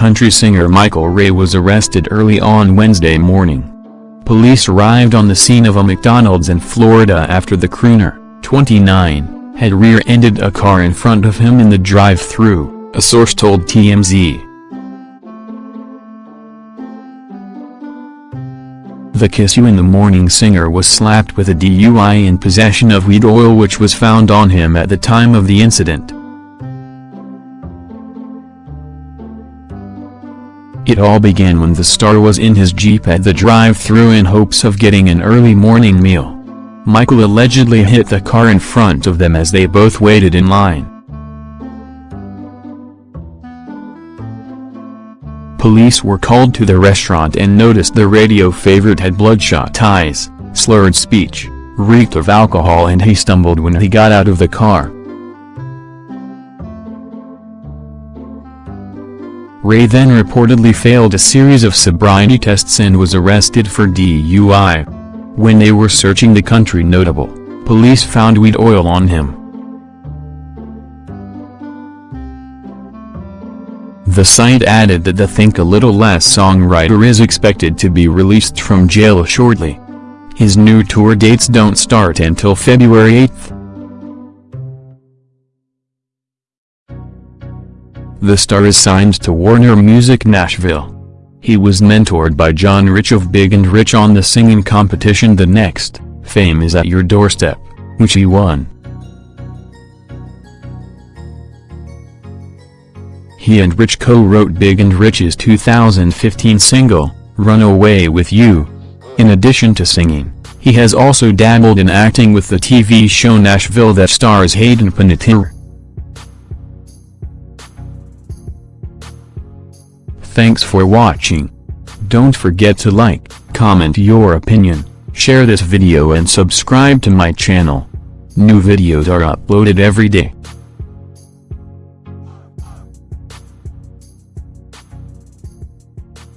country singer Michael Ray was arrested early on Wednesday morning. Police arrived on the scene of a McDonald's in Florida after the crooner, 29, had rear-ended a car in front of him in the drive-thru, a source told TMZ. The Kiss You in the Morning singer was slapped with a DUI in possession of weed oil which was found on him at the time of the incident. It all began when the star was in his Jeep at the drive-thru in hopes of getting an early morning meal. Michael allegedly hit the car in front of them as they both waited in line. Police were called to the restaurant and noticed the radio favorite had bloodshot eyes, slurred speech, reeked of alcohol and he stumbled when he got out of the car. Ray then reportedly failed a series of sobriety tests and was arrested for DUI. When they were searching the country notable, police found weed oil on him. The site added that the Think a Little Less songwriter is expected to be released from jail shortly. His new tour dates don't start until February 8. The star is signed to Warner Music Nashville. He was mentored by John Rich of Big and Rich on the singing competition The Next, Fame is at Your Doorstep, which he won. He and Rich co-wrote Big and Rich's 2015 single, Run Away With You. In addition to singing, he has also dabbled in acting with the TV show Nashville that stars Hayden Panettiere. Thanks for watching. Don't forget to like, comment your opinion, share this video and subscribe to my channel. New videos are uploaded every day.